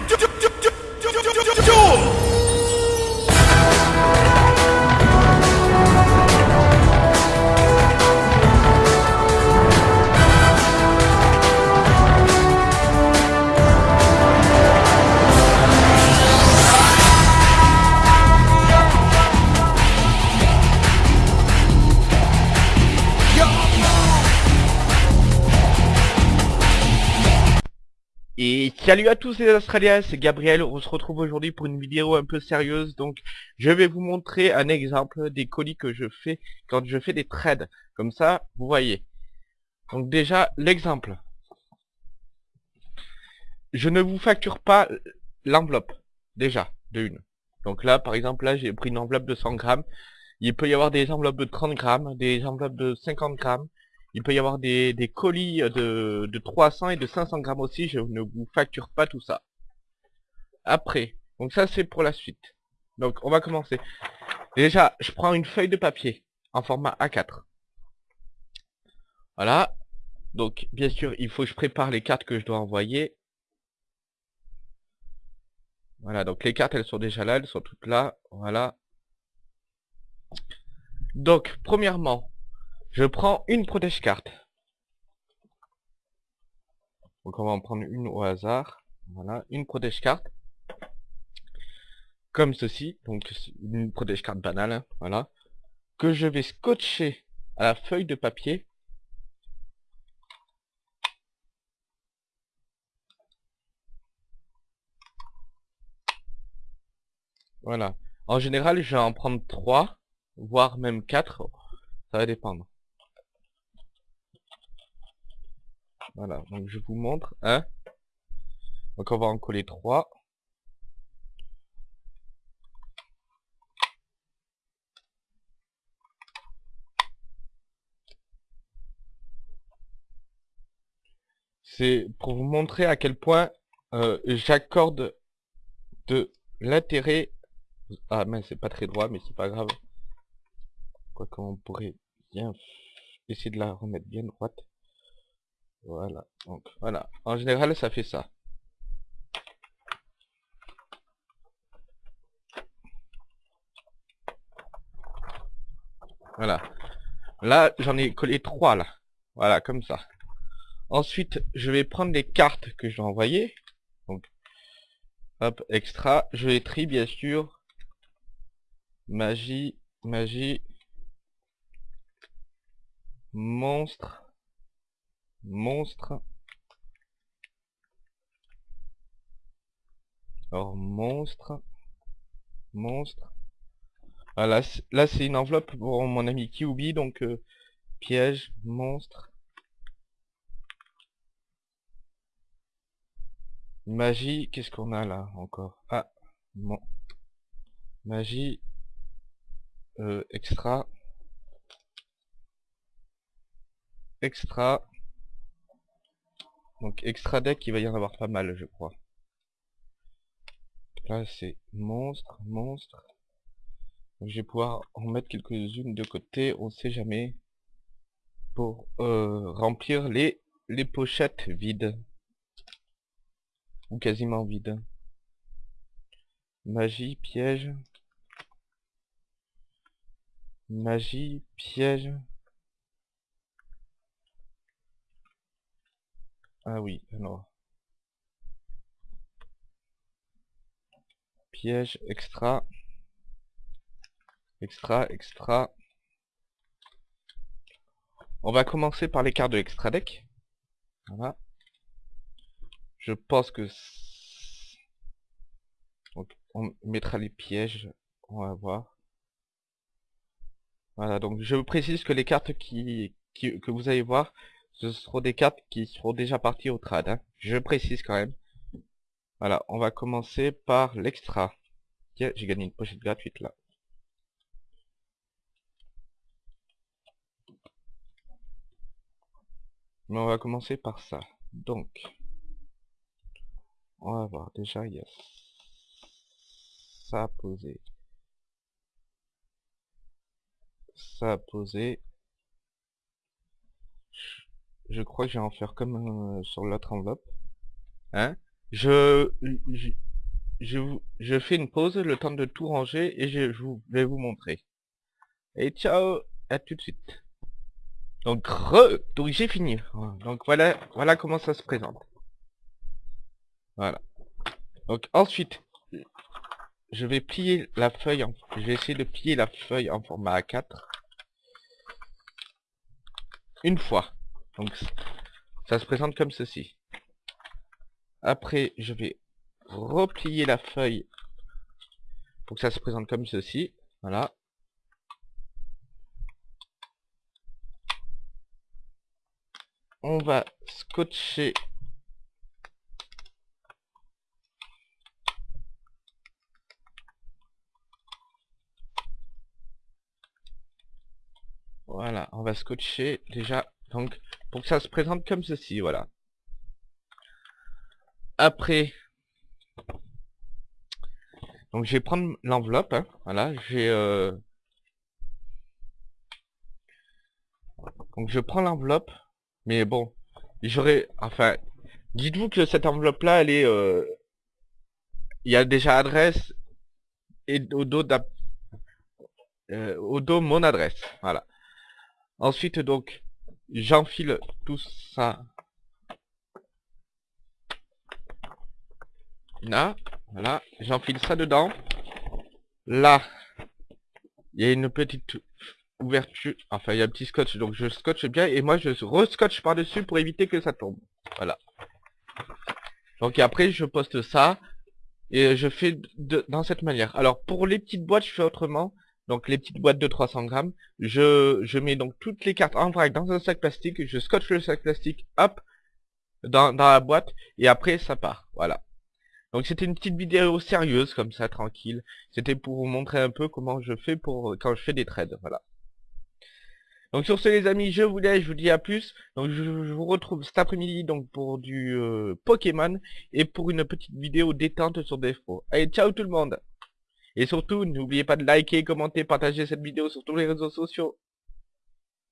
Mountain! Et salut à tous les Australiens, c'est Gabriel, on se retrouve aujourd'hui pour une vidéo un peu sérieuse, donc je vais vous montrer un exemple des colis que je fais quand je fais des trades, comme ça vous voyez. Donc déjà l'exemple. Je ne vous facture pas l'enveloppe, déjà, de une. Donc là par exemple là j'ai pris une enveloppe de 100 grammes, il peut y avoir des enveloppes de 30 grammes, des enveloppes de 50 grammes, il peut y avoir des, des colis de, de 300 et de 500 grammes aussi, je ne vous facture pas tout ça. Après, donc ça c'est pour la suite. Donc on va commencer. Déjà, je prends une feuille de papier en format A4. Voilà. Donc bien sûr, il faut que je prépare les cartes que je dois envoyer. Voilà, donc les cartes elles sont déjà là, elles sont toutes là. Voilà. Donc, premièrement, je prends une protège carte. Donc on va en prendre une au hasard. Voilà, une protège carte. Comme ceci. Donc une protège carte banale. voilà. Que je vais scotcher à la feuille de papier. Voilà. En général, je vais en prendre 3, voire même 4. Ça va dépendre. Voilà, donc je vous montre. Hein donc on va en coller 3. C'est pour vous montrer à quel point euh, j'accorde de l'intérêt. Ah mais c'est pas très droit, mais c'est pas grave. Quoi qu'on pourrait bien essayer de la remettre bien droite. Voilà, donc voilà. En général, ça fait ça. Voilà. Là, j'en ai collé trois là. Voilà, comme ça. Ensuite, je vais prendre les cartes que je vais envoyer. Donc, hop, extra. Je les trie, bien sûr. Magie, magie. Monstre. Monstre. Alors, monstre. Monstre. C- là c'est une enveloppe pour mon ami Kiubi, donc euh, piège, monstre. Magie, qu'est-ce qu'on a là encore? Ah, bon. Magie. Euh, extra. Extra. Donc extra deck, il va y en avoir pas mal, je crois. Là, c'est monstre, monstre. Je vais pouvoir en mettre quelques-unes de côté, on sait jamais. Pour euh, remplir les, les pochettes vides. Ou quasiment vides. Magie, piège. Magie, piège. Ah oui, alors. Piège, extra. Extra, extra. On va commencer par les cartes de extra deck. Voilà. Je pense que... on mettra les pièges. On va voir. Voilà, donc je précise que les cartes que vous allez voir, ce seront des cartes qui seront déjà parties au trad. hein. Je précise quand même. Voilà, on va commencer par l'extra. J'ai gagné une pochette gratuite là. Mais on va commencer par ça. Donc, on va voir déjà, il y a ça à poser. Ça à poser. Je- crois que je vais en faire comme euh, sur l'autre enveloppe. Hein? Je, je, je, fais une pause, le temps de tout ranger, et je, je vous- vais vous montrer. Et ciao, à tout de suite. Donc, re, donc j'ai fini. Donc voilà, voilà comment ça se présente. Voilà. Donc ensuite, je vais plier la feuille, en, je vais essayer de plier la feuille en format A4. Une fois. Donc ça se présente comme ceci. Après, je vais replier la feuille pour que ça se présente comme ceci. Voilà. On va scotcher Voilà, on va scotcher déjà, donc, pour que ça se présente comme ceci, voilà. Après, donc je vais prendre l'enveloppe, hein, voilà, j'ai... Euh... Donc je prends l'enveloppe, mais bon, j'aurais... Enfin, dites-vous que cette enveloppe-là, elle est... Euh... Il y a déjà adresse et au dos, euh, au dos mon adresse, voilà. Ensuite, donc, j'enfile tout ça. Là, voilà, j'enfile ça dedans. Là, il y a une petite ouverture, enfin, il y a un petit scotch, donc je scotche bien, et moi, je rescotche par-dessus pour éviter que ça tombe. Voilà. Donc après, je poste ça, et je fais de, dans cette manière. Alors, pour les petites boîtes, je fais autrement. Donc les petites boîtes de 300 grammes. Je, je mets donc toutes les cartes en vrac dans un sac plastique. Je scotche le sac plastique, hop, dans, dans la boîte. Et après, ça part. Voilà. Donc c'était une petite vidéo sérieuse, comme ça, tranquille. C'était pour vous montrer un peu comment je fais pour quand je fais des trades. Voilà. Donc sur ce les amis, je vous laisse, je vous dis à plus. Donc je, vous retrouve cet après-midi donc pour du euh, Pokémon et pour une petite vidéo détente sur Defro. Allez, ciao tout le monde Et surtout, n'oubliez pas de liker, commenter, partager cette vidéo sur tous les réseaux sociaux.